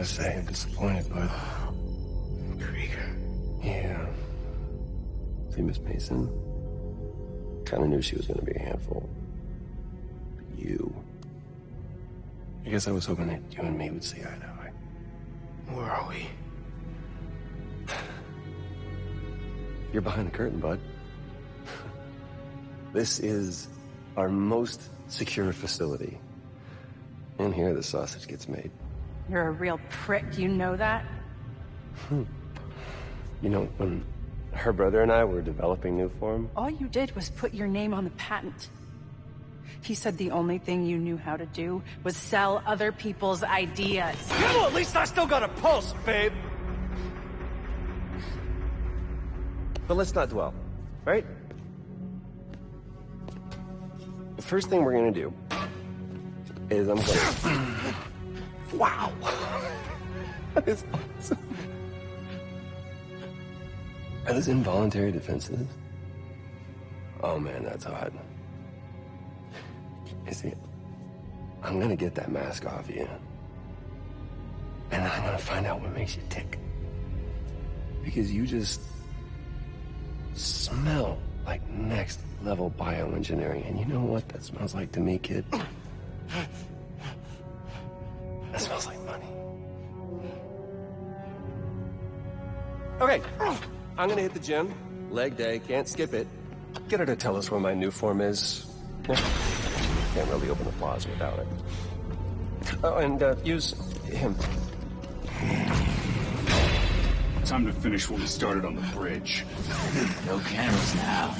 gotta say, I'm disappointed, but Krieger. yeah. See, Miss Mason, kind of knew she was gonna be a handful. But you. I guess I was hoping that you and me would see eye to eye. Where are we? You're behind the curtain, bud. this is our most secure facility. And here the sausage gets made. You're a real prick, you know that? Hmm. You know, when her brother and I were developing new form, All you did was put your name on the patent. He said the only thing you knew how to do was sell other people's ideas. Well, at least I still got a pulse, babe. but let's not dwell, right? The first thing we're gonna do is I'm gonna. wow! that is awesome. Are those involuntary defenses? Oh man, that's hot. You see, I'm gonna get that mask off you. And I'm gonna find out what makes you tick. Because you just smell like next level bioengineering. And you know what that smells like to me, kid? Okay, I'm gonna hit the gym. Leg day, can't skip it. Get her to tell us where my Nuform is. Can't really open the plaza without it. Oh, and uh, use him. Time to finish what we started on the bridge. No cameras now.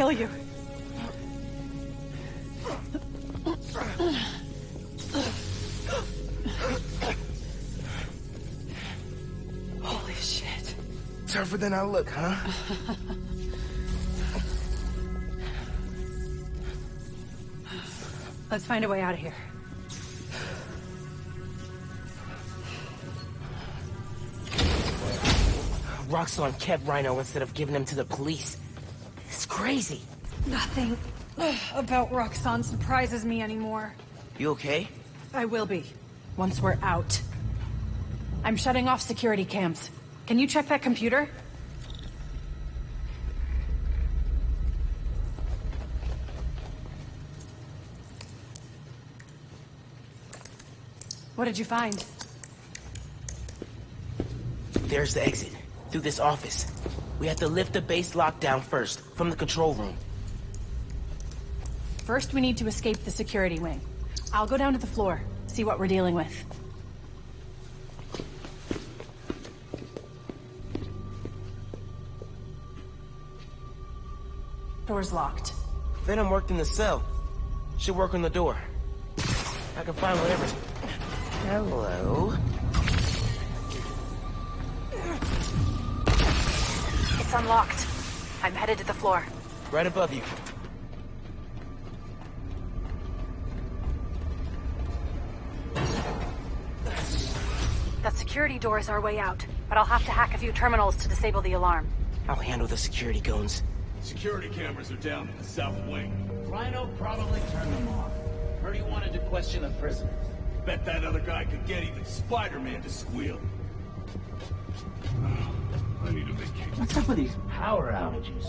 Kill you. Holy shit. Tougher than I look, huh? Let's find a way out of here. Roxxon kept Rhino instead of giving him to the police. Crazy. Nothing about Roxxon surprises me anymore. You okay? I will be, once we're out. I'm shutting off security cams. Can you check that computer? What did you find? There's the exit. Through this office. We have to lift the base lockdown first, from the control room. First, we need to escape the security wing. I'll go down to the floor, see what we're dealing with. Door's locked. Venom worked in the cell. Should work on the door. I can find whatever. Hello? It's unlocked. I'm headed to the floor. Right above you. That security door is our way out, but I'll have to hack a few terminals to disable the alarm. I'll handle the security goons. Security cameras are down in the south wing. Rhino probably turned them off. Heard he wanted to question the prisoners. Bet that other guy could get even Spider-Man to squeal. I need a vacation. What's up with these power outages?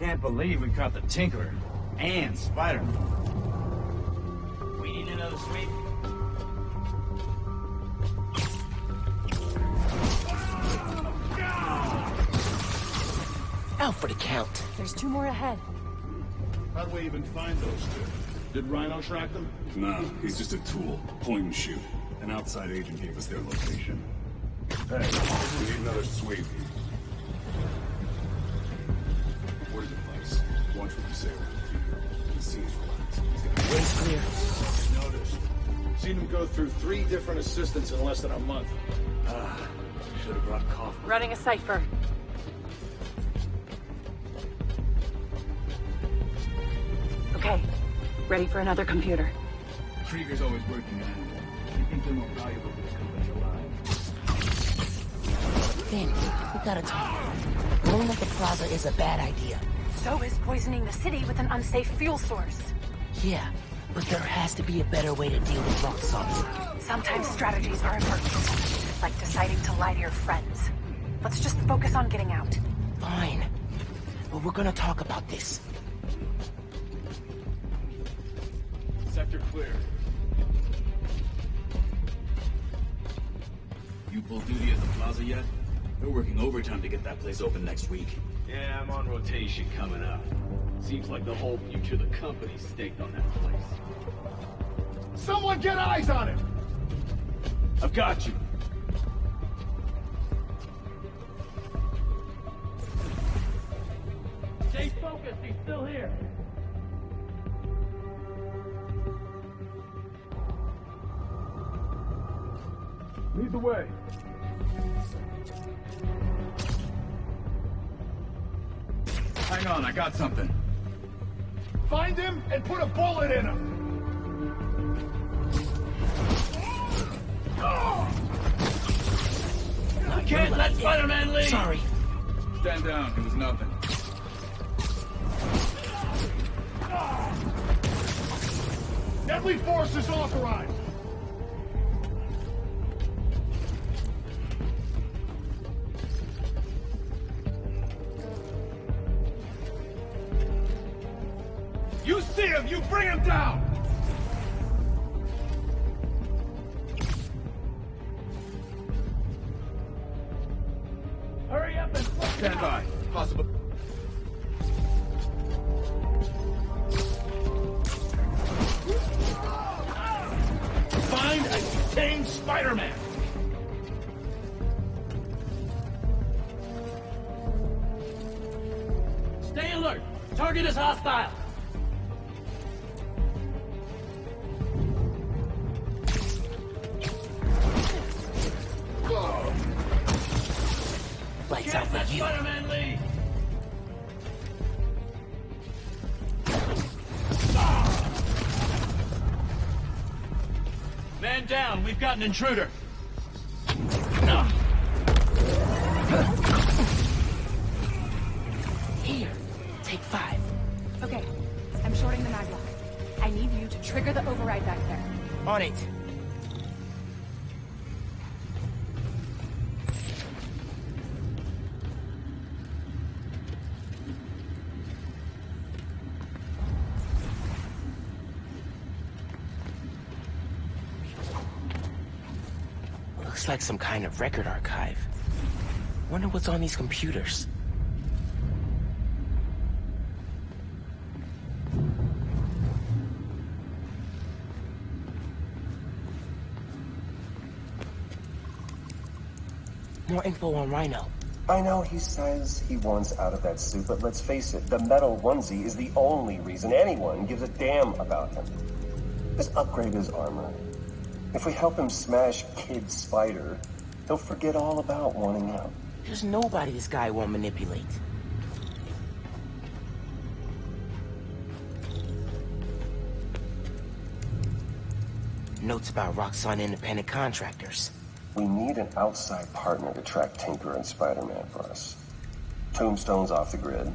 Can't believe we caught the Tinkerer and Spider-Man. We need another sweep. Out for the count. There's two more ahead. How'd we even find those two? Did Rhino track them? No, he's just a tool. Point and shoot. An outside agent gave us their location. Hey, we need another sweep. Where's the place? Watch what you say around here. He seems relaxed. He's got Way's clear. Noticed. Seen him go through three different assistants in less than a month. Ah, should have brought coffee. Running a cipher. Ready for another computer. Krieger's always working on animal. You think they're more valuable to this company alive? Phin, we gotta talk. Blowing up the plaza is a bad idea. So is poisoning the city with an unsafe fuel source. Yeah, but there has to be a better way to deal with Roxxon. Sometimes strategies are emergency, like deciding to lie to your friends. Let's just focus on getting out. Fine. But we're gonna talk about this. Sector clear. You pull duty at the plaza yet? We're working overtime to get that place open next week. Yeah, I'm on rotation coming up. Seems like the whole future of the company's staked on that place. Someone get eyes on him! I've got you. Stay focused, he's still here. The way. Hang on, I got something. Find him and put a bullet in him! I can't let Spider-Man leave! Sorry. Stand down. It was nothing. Deadly force is authorized! You bring him down! An intruder. Like some kind of record archive. Wonder what's on these computers. More info on Rhino. I know he says he wants out of that suit, but let's face it, the metal onesie is the only reason anyone gives a damn about him. Just upgrade his armor. If we help him smash Kid Spider, he'll forget all about wanting out. There's nobody this guy won't manipulate. Notes about Roxxon independent contractors. We need an outside partner to track Tinker and Spider-Man for us. Tombstone's off the grid.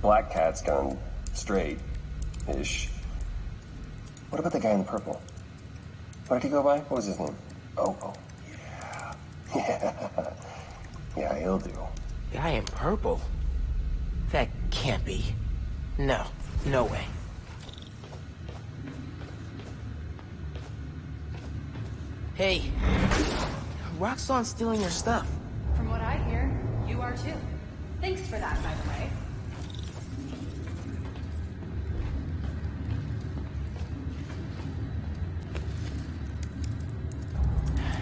Black Cat's gone straight-ish. What about the guy in purple? What did he go by? What was his name? Oh, oh, yeah. Yeah. Yeah, he'll do. Guy in purple? That can't be. No, no way. Hey, Roxxon's stealing your stuff. From what I hear, you are too. Thanks for that, by the way.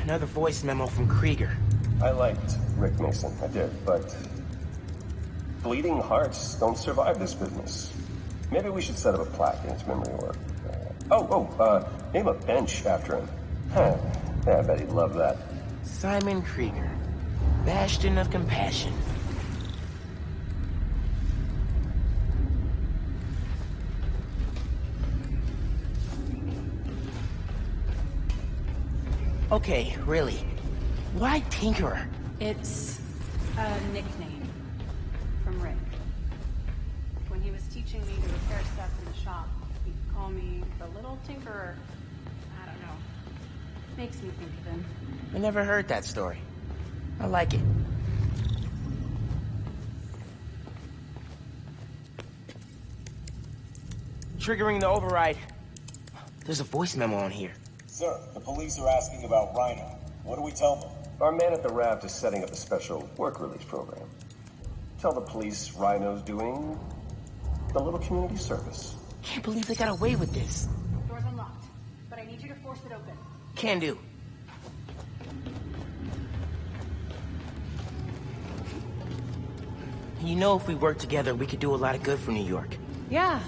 Another voice memo from Krieger. I liked Rick Mason, I did, but... Bleeding hearts don't survive this business. Maybe we should set up a plaque in his memory or... Uh, oh, oh, uh, name a bench after him. Huh. Yeah, I bet he'd love that. Simon Krieger. Bastion of Compassion. Okay, really. Why Tinkerer? It's a nickname from Rick. When he was teaching me to repair stuff in the shop, he'd call me the little tinkerer. I don't know. Makes me think of him. I never heard that story. I like it. Triggering the override. There's a voice memo on here. Sir, the police are asking about Rhino. What do we tell them? Our man at the raft is setting up a special work release program. Tell the police Rhino's doing a little community service. Can't believe they got away with this. Door's unlocked, but I need you to force it open. Can do. You know if we work together, we could do a lot of good for New York. Yeah,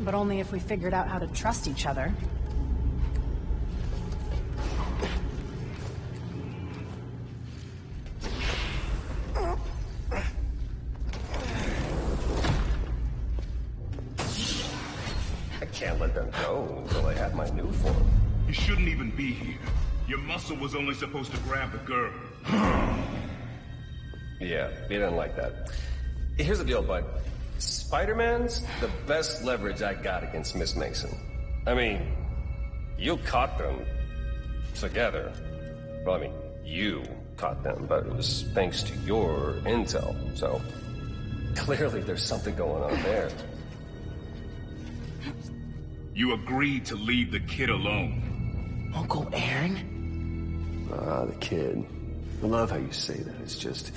but only if we figured out how to trust each other. Was only supposed to grab the girl. Yeah, he didn't like that. Here's the deal, bud. Spider-Man's the best leverage I got against Miss Mason. I mean, you caught them together. Well, I mean, you caught them, but it was thanks to your intel, so clearly there's something going on there. You agreed to leave the kid alone. Uncle Aaron? Ah, the kid. I love how you say that. It's just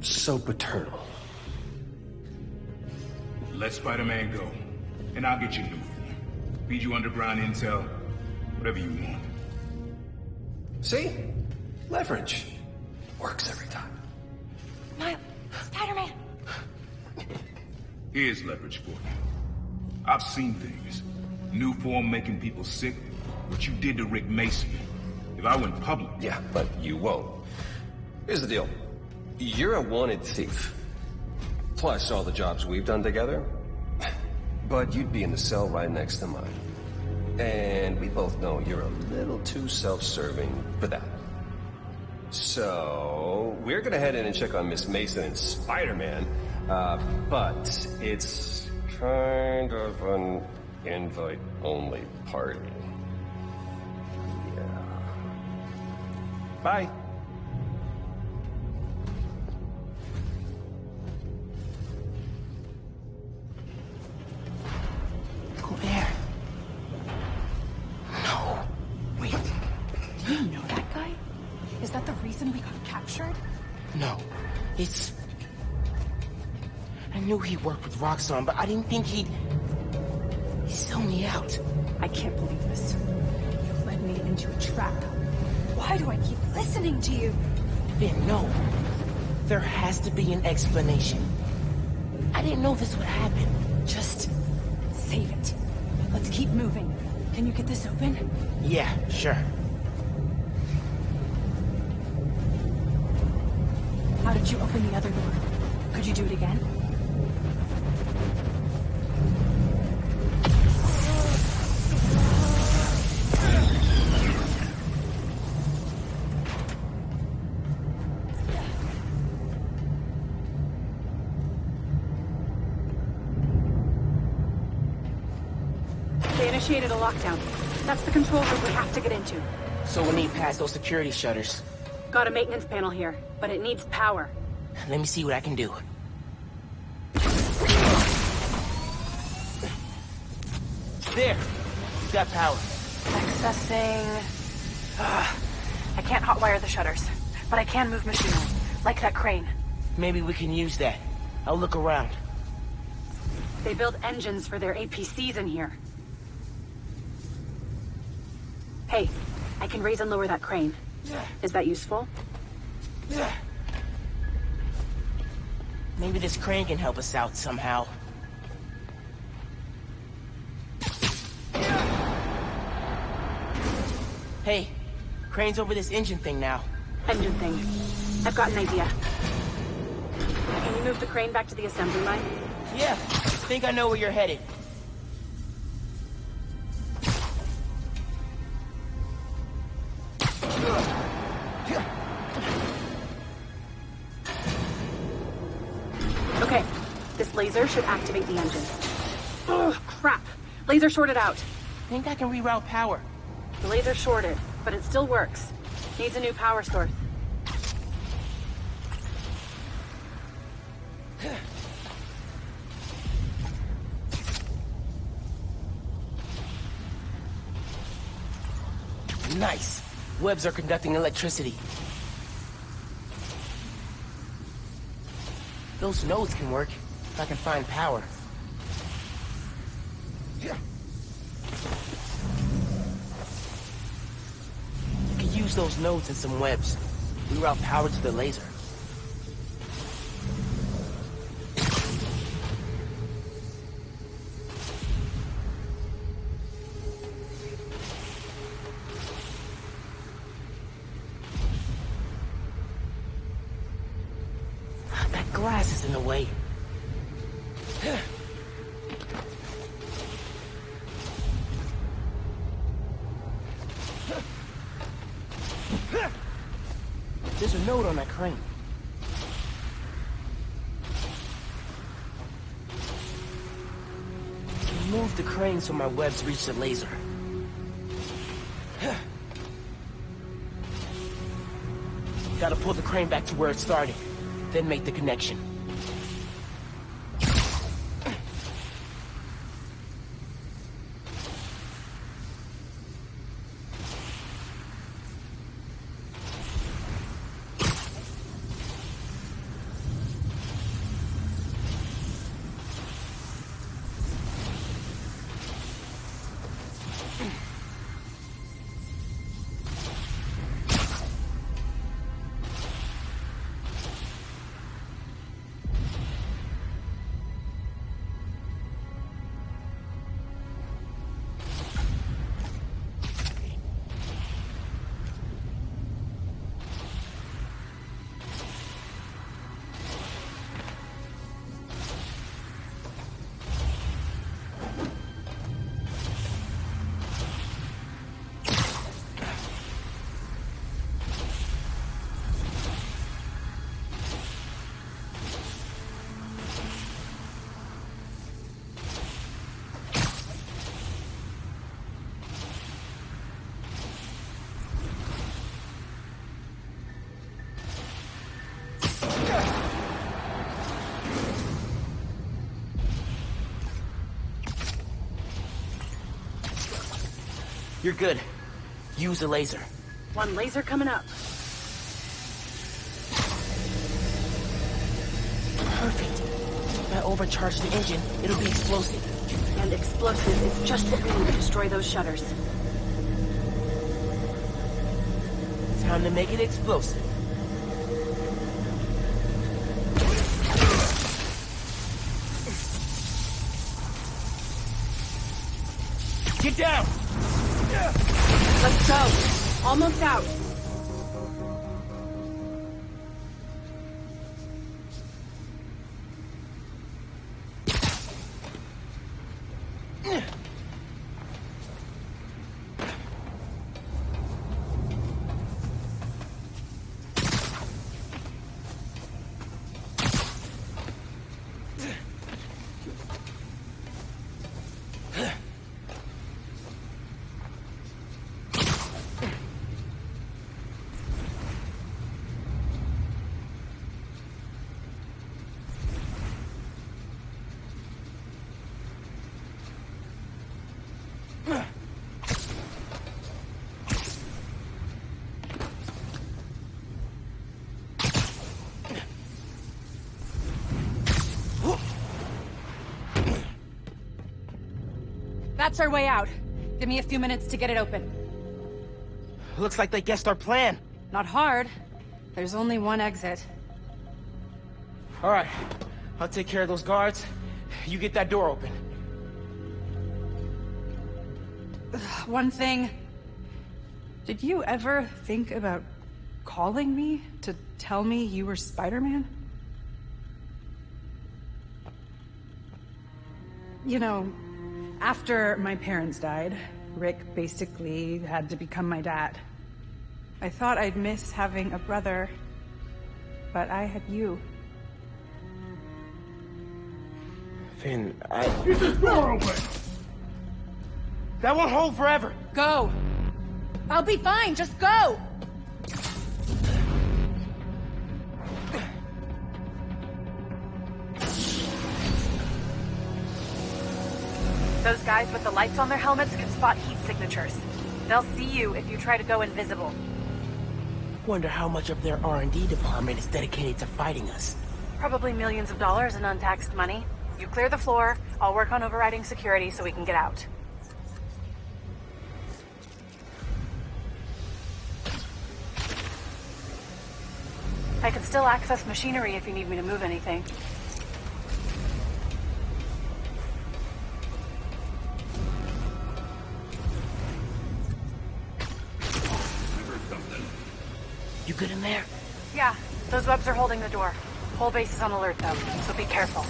so paternal. Let Spider-Man go, and I'll get you Nuform. Feed you underground intel, whatever you want. See? Leverage. Works every time. Miles, Spider-Man! Here's leverage for you. I've seen things. Nuform making people sick. What you did to Rick Mason. If I went public, Yeah, but you won't. Here's the deal. You're a wanted thief. Plus all the jobs we've done together. But you'd be in the cell right next to mine. And we both know you're a little too self-serving for that. So, we're gonna head in and check on Miss Mason and Spider-Man. Uh, but it's kind of an invite-only party. Bye. Uncle Aaron. No. Wait. Do you know that guy? Is that the reason we got captured? No. It's... I knew he worked with Roxxon, but I didn't think. He'd listening to you? Then no. There has to be an explanation. I didn't know this would happen. Just save it. Let's keep moving. Can you get this open? Yeah, sure. How did you open the other door? Could you do it again? Lockdown. That's the control room we have to get into. So we need past those security shutters. Got a maintenance panel here, but it needs power. Let me see what I can do. There! You've Got power. Accessing... I can't hotwire the shutters, but I can move machinery, like that crane. Maybe we can use that. I'll look around. They build engines for their APCs in here. Hey, I can raise and lower that crane. Is that useful? Maybe this crane can help us out somehow. Hey, crane's over this engine thing now. Engine thing. I've got an idea. Can you move the crane back to the assembly line? Yeah, I think I know where you're headed. Okay, this laser should activate the engine. Oh, crap. Laser shorted out. I Think I can reroute power. The laser shorted, but it still works. Needs a new power source. Nice. Webs are conducting electricity. Those nodes can work, if I can find power. Yeah. You can use those nodes in some webs. Reroute power to the laser. So my webs reach the laser. Gotta pull the crane back to where it started, then make the connection. You're good. Use a laser. One laser coming up. Perfect. If I overcharge the engine, it'll be explosive. And explosive is just what we need to destroy those shutters. Time to make it explosive. Get down! Almost out. That's our way out. Give me a few minutes to get it open. Looks like they guessed our plan. Not hard. There's only one exit. All right. I'll take care of those guards. You get that door open. One thing. Did you ever think about calling me to tell me you were Spider-Man? You know, after my parents died, Rick basically had to become my dad. I thought I'd miss having a brother, but I had you. Phin, I... Get this door open! That won't hold forever! Go! I'll be fine, just go! Those guys with the lights on their helmets can spot heat signatures. They'll see you if you try to go invisible. Wonder how much of their R&D department is dedicated to fighting us. Probably millions of dollars in untaxed money. You clear the floor, I'll work on overriding security so we can get out. I can still access machinery if you need me to move anything. Good in there? Yeah, those webs are holding the door. Whole base is on alert though, so be careful.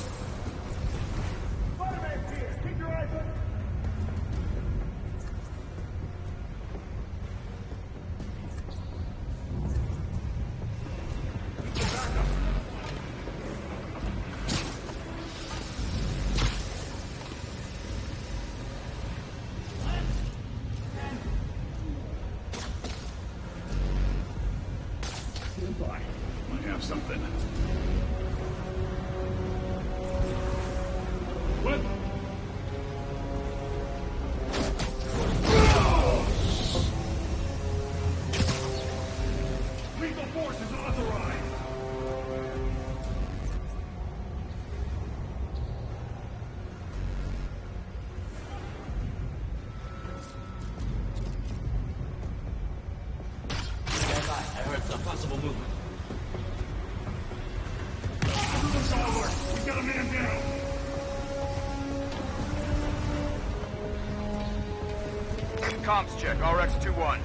Comms check, RX-21.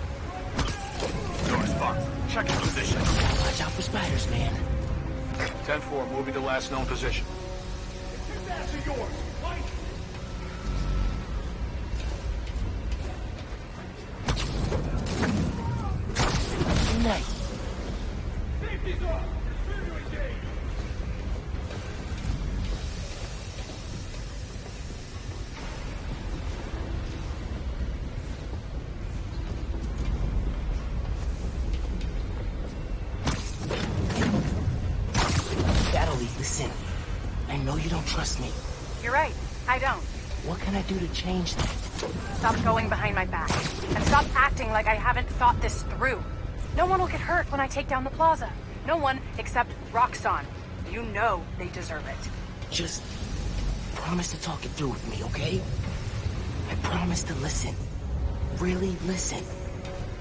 No response. Check his position. Watch out for spiders, man. 10-4, moving to last known position. That's yours! Fight! Nice. Change that? Stop going behind my back. And stop acting like I haven't thought this through. No one will get hurt when I take down the plaza. No one except Roxxon. You know they deserve it. Just promise to talk it through with me, okay? I promise to listen. Really listen.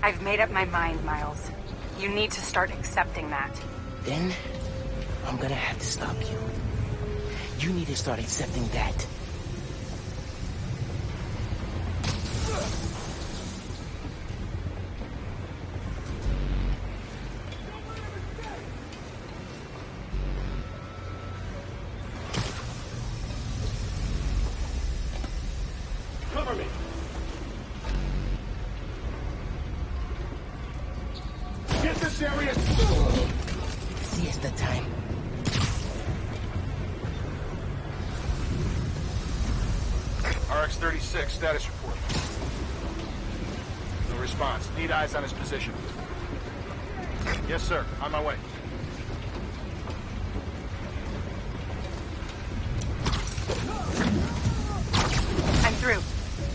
I've made up my mind, Miles. You need to start accepting that. Then, I'm gonna have to stop you. You need to start accepting that. RX-36, status report. No response. Need eyes on his position. Yes, sir. On my way. I'm through.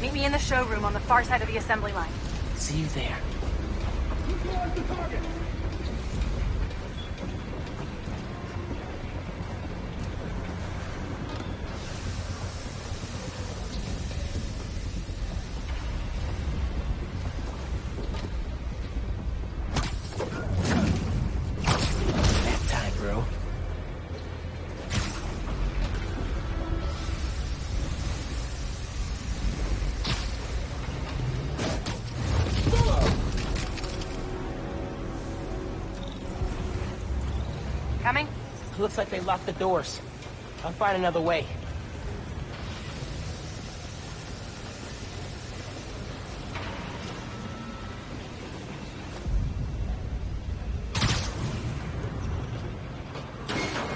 Meet me in the showroom on the far side of the assembly line. See you there. Looks like they locked the doors. I'll find another way.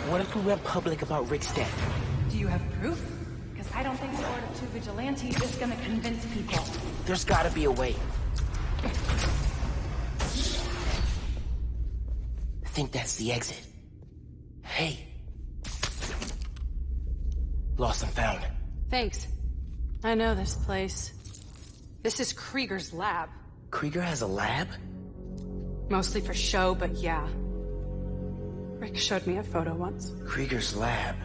What if we went public about Rick's death? Do you have proof? Because I don't think Sword of Two Vigilantes is gonna convince people. There's gotta be a way. I think that's the exit. Hey. Lost and found. Thanks. I know this place. This is Krieger's lab. Krieger has a lab? Mostly for show, but yeah. Rick showed me a photo once. Krieger's lab.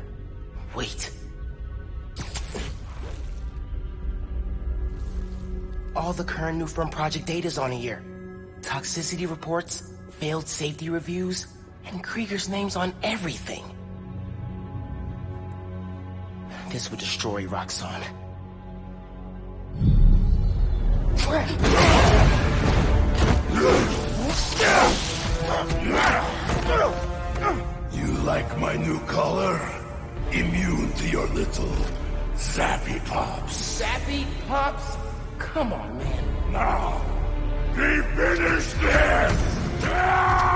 Wait. All the current Nuform project data's on here. Toxicity reports, failed safety reviews, and Krieger's name's on everything. This would destroy Roxxon. You like my new color? Immune to your little zappy pops. Zappy Pops? Come on, man. Now, be finished this!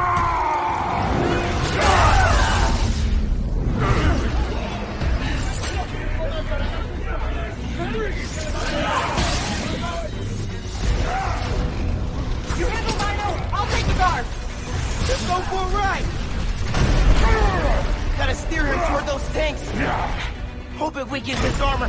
Go for a ride! Gotta steer him toward those tanks. Hope it weakens his armor.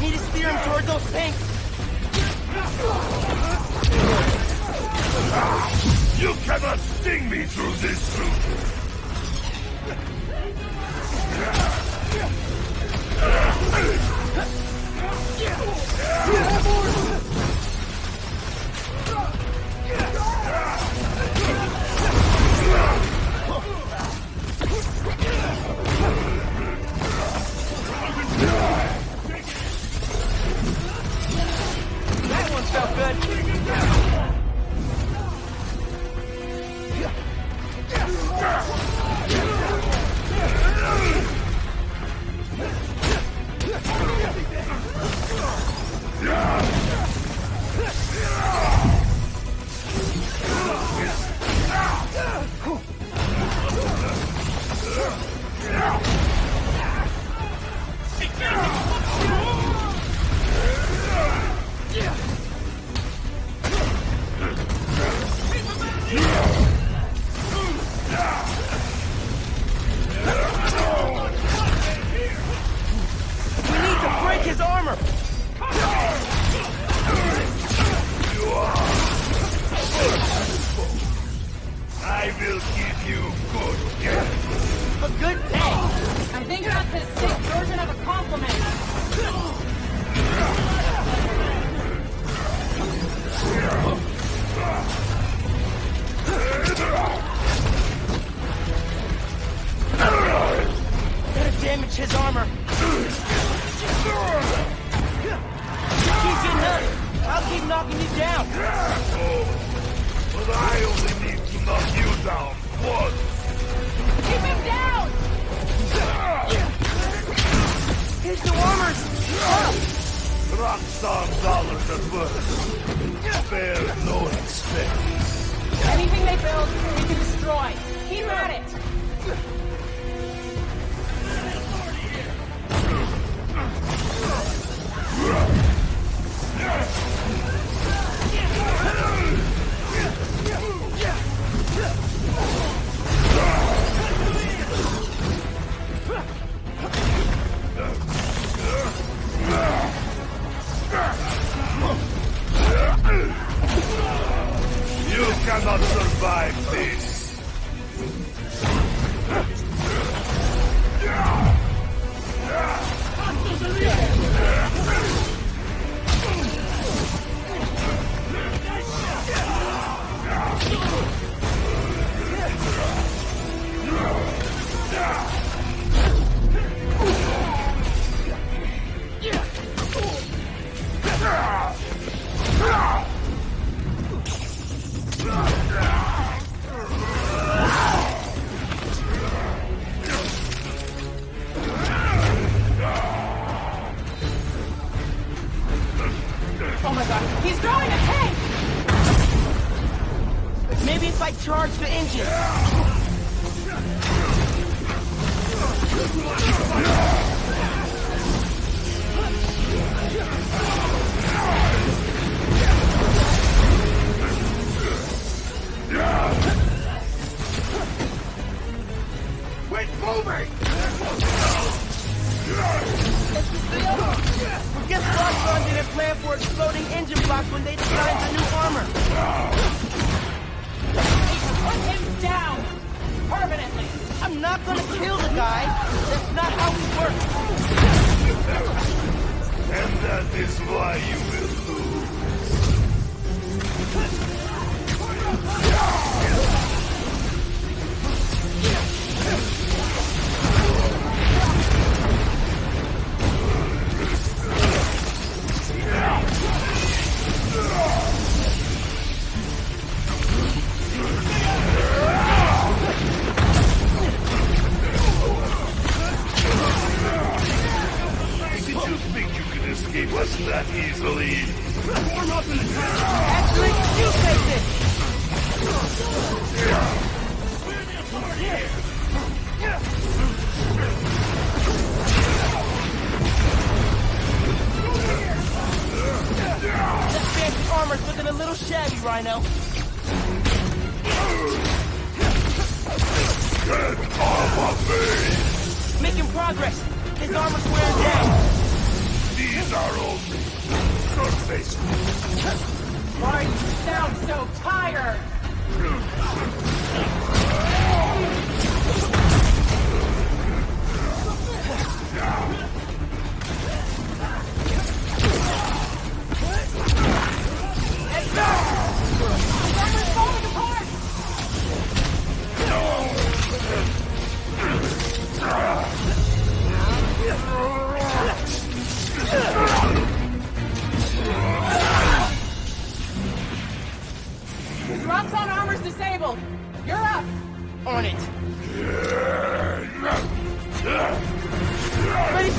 Need to steer him toward those tanks. You cannot sting me through this suit!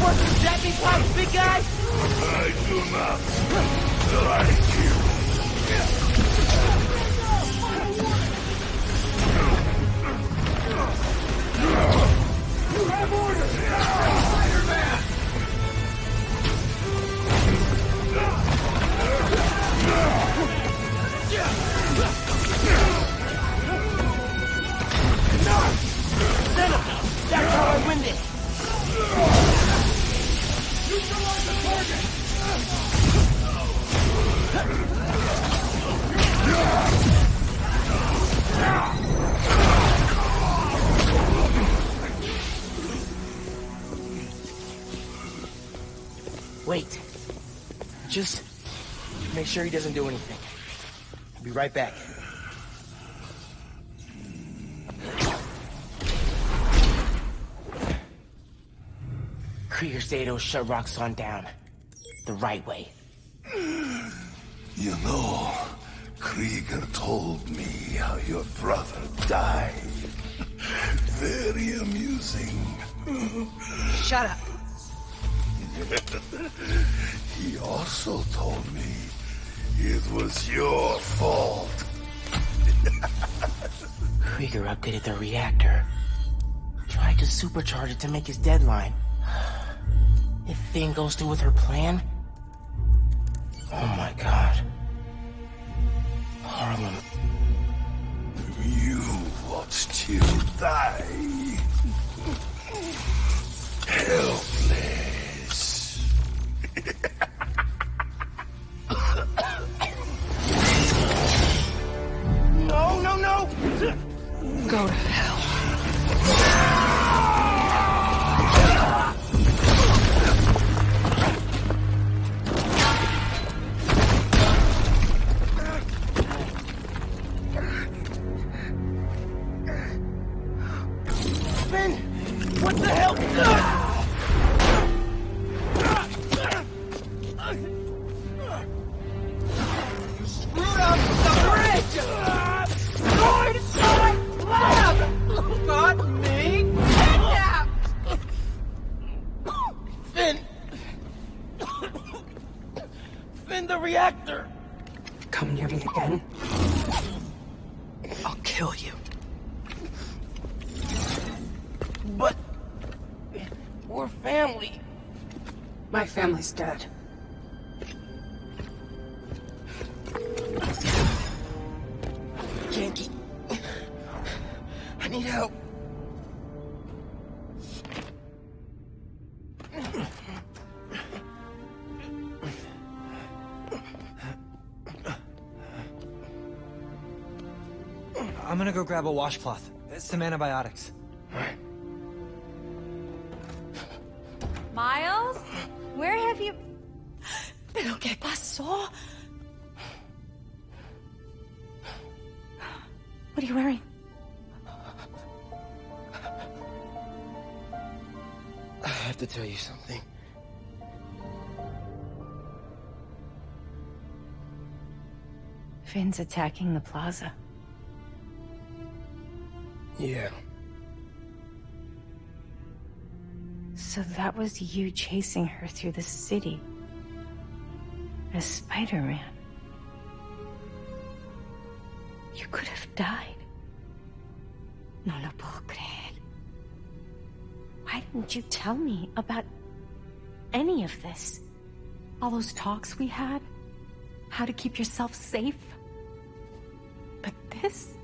Some jamming big guy? I do not like you. You have orders! Spider-Man! Venom! Wait. Just make sure he doesn't do anything. I'll be right back. Krieger Zato shut Roxxon down. The right way. You know, Krieger told me how your brother died. Very amusing. Shut up. he also told me it was your fault. Krieger updated the reactor. Tried to supercharge it to make his deadline. If Phin goes through with her plan... Oh my god. Harlem. You watched him die. Helpless. Grab a washcloth. Some antibiotics. Miles? Where have you... ¿Pero qué pasó? What are you wearing? I have to tell you something. Phin's attacking the plaza. Yeah. So that was you chasing her through the city. As Spider-Man. You could have died. No lo puedo creer. Why didn't you tell me about any of this? All those talks we had? How to keep yourself safe? But this?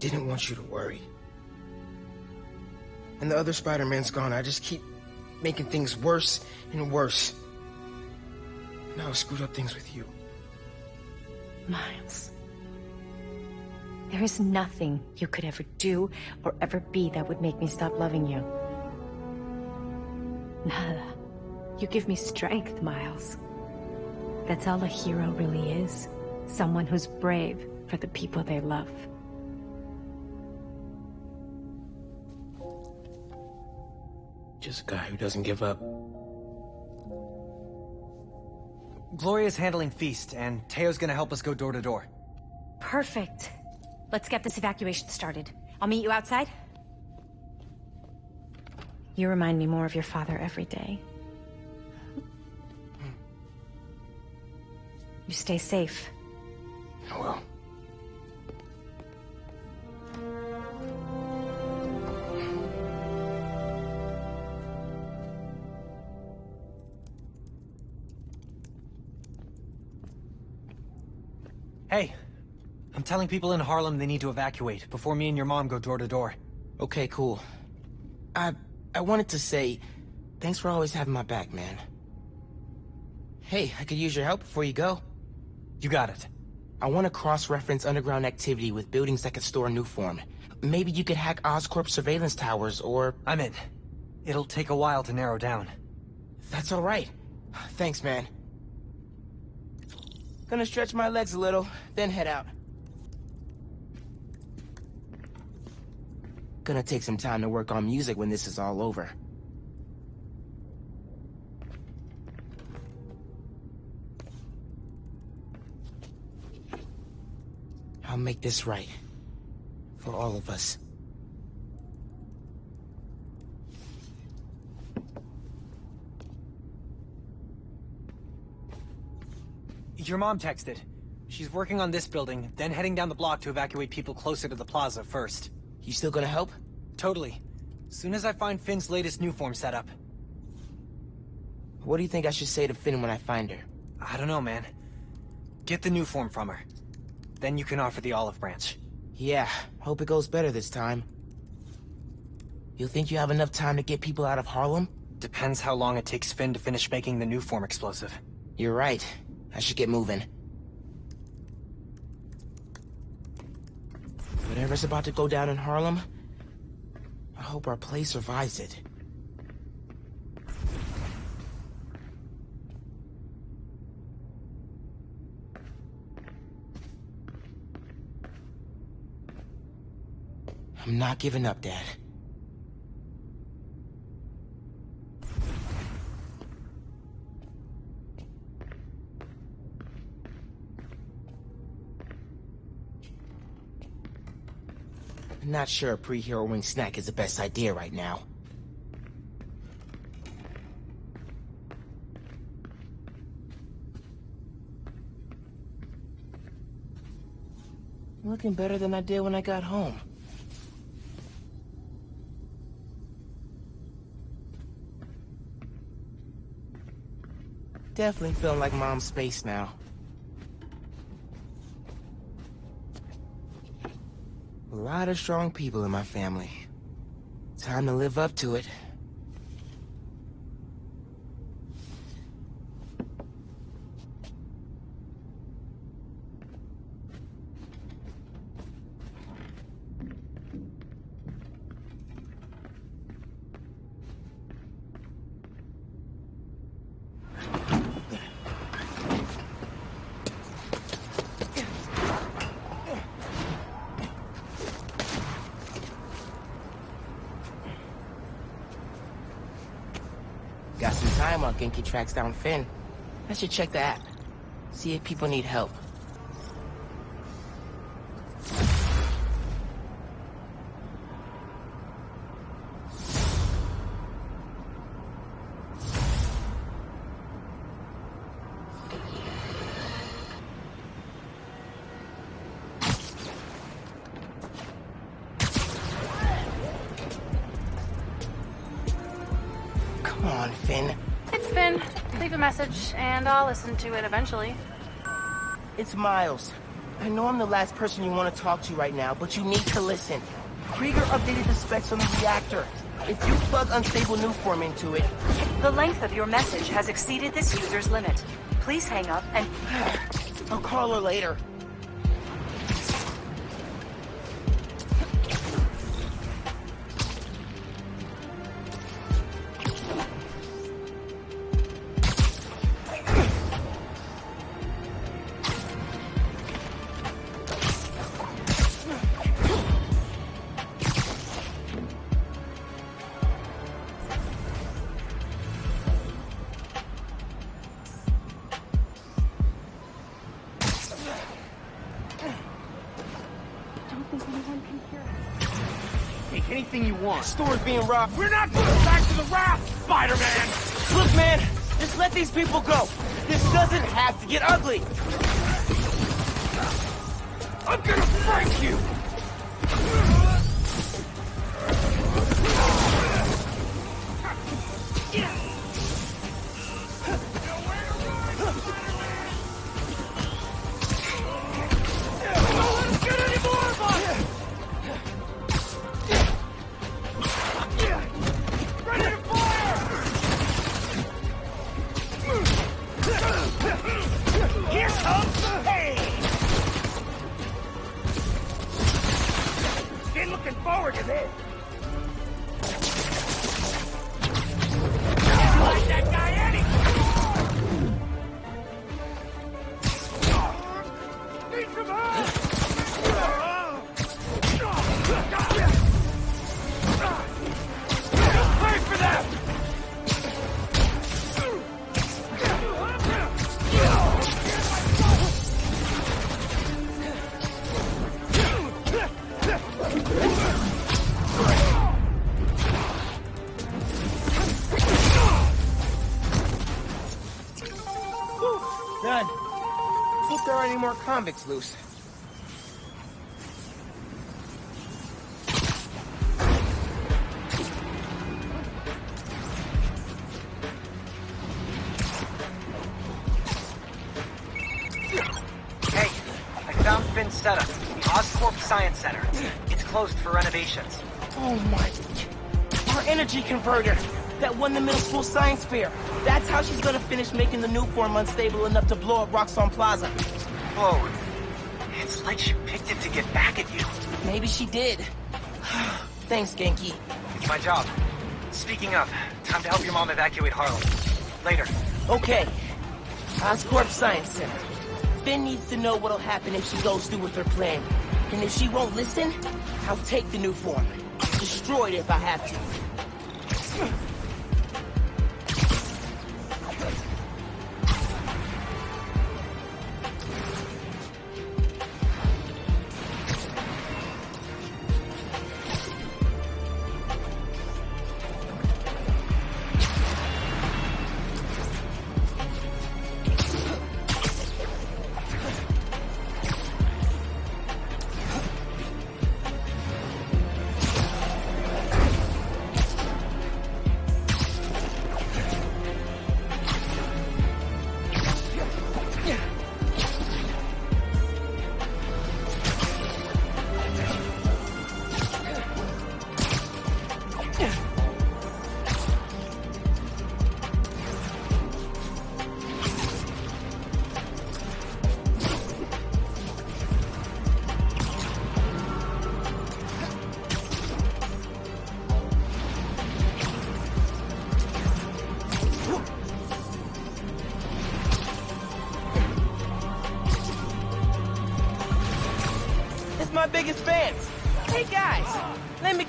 Didn't want you to worry. And the other Spider-Man's gone. I just keep making things worse and worse. Now I screwed up things with you. Miles. There is nothing you could ever do or ever be that would make me stop loving you. Nada. You give me strength, Miles. That's all a hero really is. Someone who's brave for the people they love. Just a guy who doesn't give up. Gloria's handling Feast, and Teo's gonna help us go door to door. Perfect. Let's get this evacuation started. I'll meet you outside. You remind me more of your father every day. You stay safe. I will. I'm telling people in Harlem they need to evacuate before me and your mom go door to door. Okay, cool. I... I wanted to say, thanks for always having my back, man. Hey, I could use your help before you go. You got it. I want to cross-reference underground activity with buildings that could store a Nuform. Maybe you could hack Oscorp surveillance towers, or... I'm in. It'll take a while to narrow down. That's all right. Thanks, man. Gonna stretch my legs a little, then head out. Gonna take some time to work on music when this is all over. I'll make this right. For all of us. Your mom texted. She's working on this building, then heading down the block to evacuate people closer to the plaza first. You still gonna help? Totally. Soon as I find Phin's latest Nuform setup. What do you think I should say to Phin when I find her? I don't know, man. Get the Nuform from her. Then you can offer the olive branch. Yeah, hope it goes better this time. You think you have enough time to get people out of Harlem? Depends how long it takes Phin to finish making the Nuform explosive. You're right. I should get moving. Whatever's about to go down in Harlem, I hope our play survives it. I'm not giving up, Dad. Not sure a pre-hero wing snack is the best idea right now. Looking better than I did when I got home. Definitely feeling like mom's space now. A lot of strong people in my family. Time to live up to it. Got time tracks down Phin. I should check the app. See if people need help. Leave a message, and I'll listen to it eventually. It's Miles. I know I'm the last person you want to talk to right now, but you need to listen. Krieger updated the specs on the reactor. If you plug unstable Nuform into it... The length of your message has exceeded this user's limit. Please hang up and... I'll call her later. Being robbed. We're not going back to the raft, Spider-Man! Look, man, just let these people go. This doesn't have to get ugly. I'm gonna break you! Forward convicts loose. Hey, I found Phin's setup. The Oscorp Science Center. It's closed for renovations. Oh my... Our energy converter! That won the middle school science fair. That's how she's gonna finish making the Nuform unstable enough to blow up Roxxon Plaza. Whoa. It's like she picked it to get back at you. Maybe she did. Thanks, Genki. It's my job. Speaking of, time to help your mom evacuate Harlem. Later. Okay. Oscorp Science Center. Phin needs to know what'll happen if she goes through with her plan. And if she won't listen, I'll take the Nuform. Destroy it if I have to.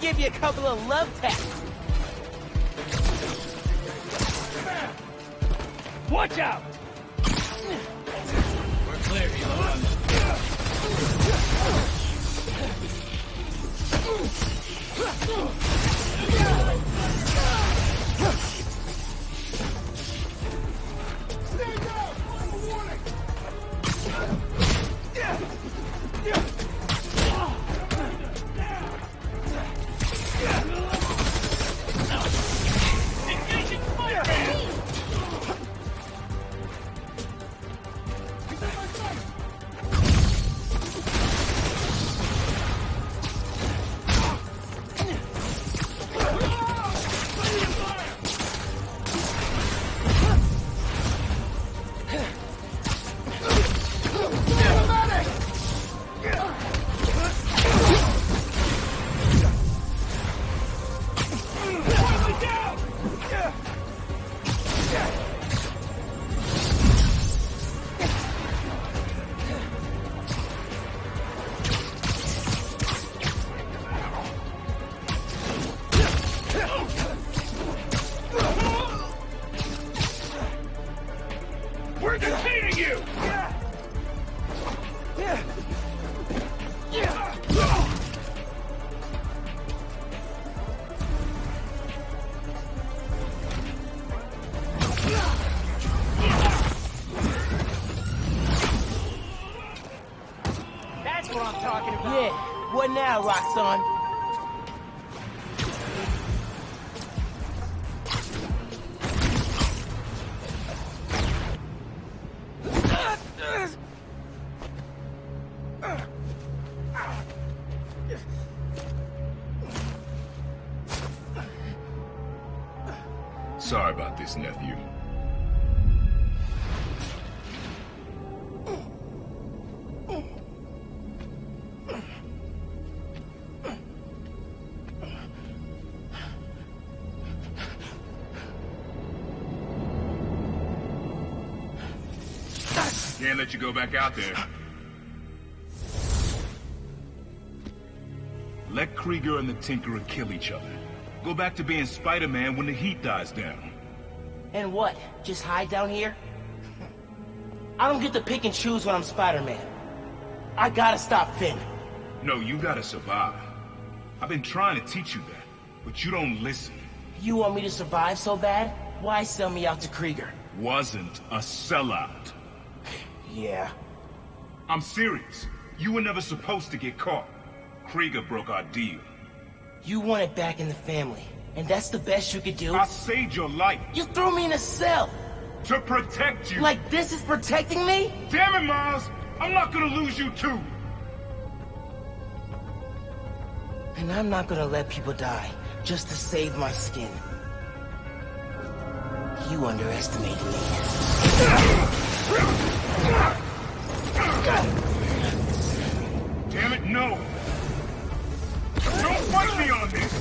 Give you a couple of love taps. Now, Roxxon? Can't let you go back out there. Let Krieger and the Tinkerer kill each other. Go back to being Spider-Man when the heat dies down. And what? Just hide down here? I don't get to pick and choose when I'm Spider-Man. I gotta stop Phin. No, you gotta survive. I've been trying to teach you that, but you don't listen. You want me to survive so bad? Why sell me out to Krieger? Wasn't a sellout. Yeah. I'm serious. You were never supposed to get caught. Krieger broke our deal. You want it back in the family, and that's the best you could do? I saved your life. You threw me in a cell! To protect you! Like this is protecting me? Damn it, Miles! I'm not gonna lose you too! And I'm not gonna let people die just to save my skin. You underestimated me. Damn it, no! Don't fight me on this!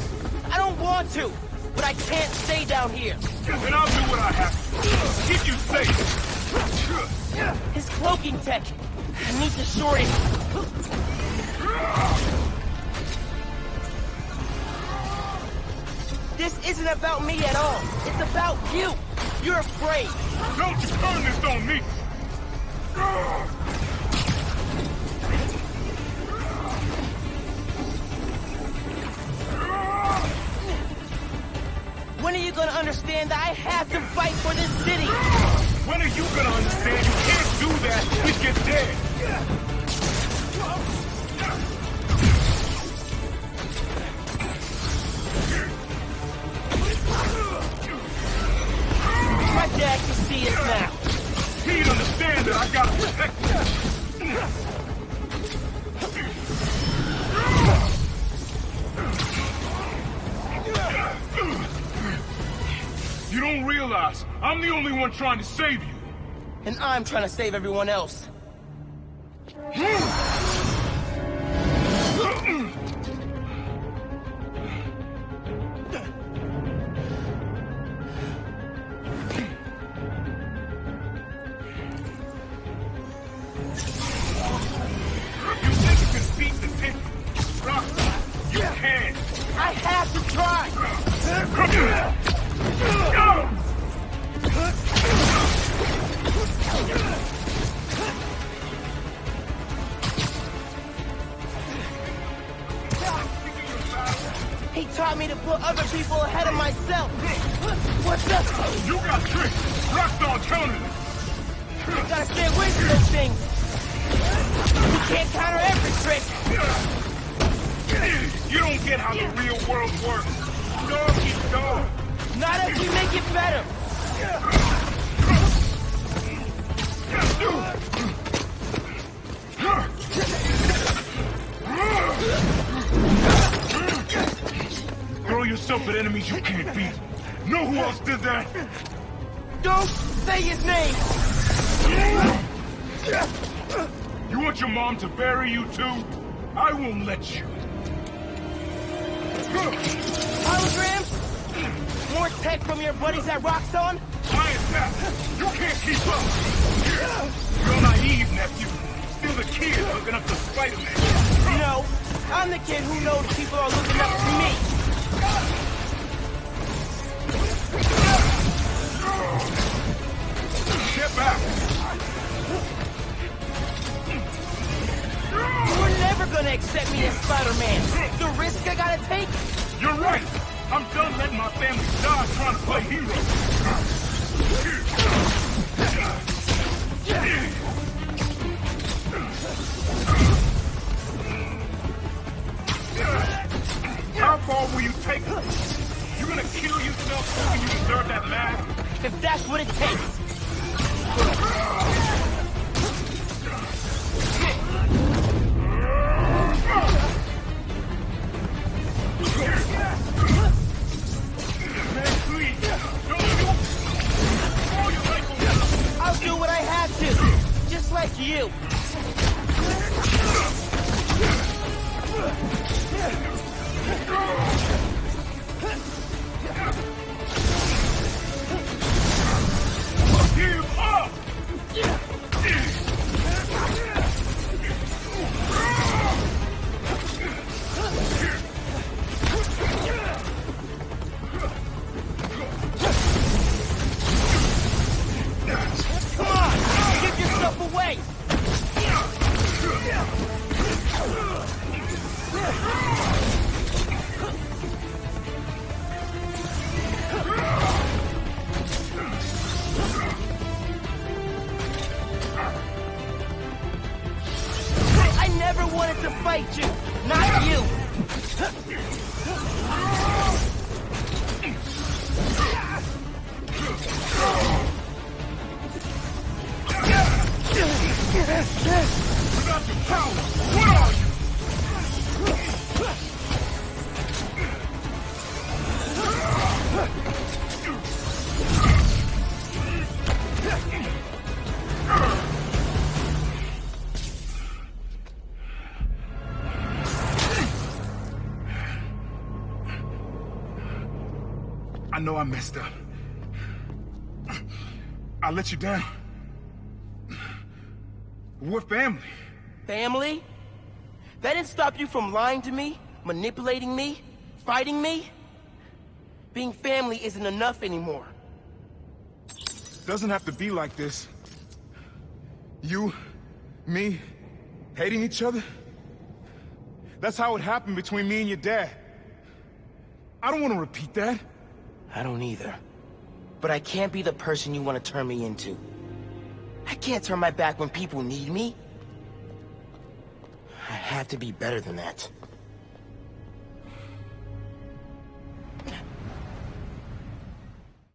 I don't want to, but I can't stay down here. Then I'll do what I have to. Keep you safe! His cloaking tech. I need to short it. This isn't about me at all. It's about you. You're afraid. Don't you turn this on me! When are you gonna understand that I have to fight for this city? When are you gonna understand you can't do that if you're dead? My dad can see it now. He'd understand that I gotta protect him. You don't realize I'm the only one trying to save you. And I'm trying to save everyone else. Don't say his name. You want your mom to bury you too? I won't let you. Holograms? More tech from your buddies at Roxxon? Is that? You can't keep up. You're naive, nephew. Still the kid looking up to Spider-Man. No, I'm the kid who knows people are looking up to me. Get back. You're never gonna accept me as Spider-Man. The risk I gotta take? You're right. I'm done letting my family die trying to play hero. How far will you take it? You're gonna kill yourself thinking you deserve that laugh? If that's what it takes. I'll do what I have to. Just like you. give know I messed up. I let you down. We're family. Family? That didn't stop you from lying to me, manipulating me, fighting me? Being family isn't enough anymore. Doesn't have to be like this. You, me, hating each other? That's how it happened between me and your dad. I don't want to repeat that. I don't either. But I can't be the person you want to turn me into. I can't turn my back when people need me. I have to be better than that.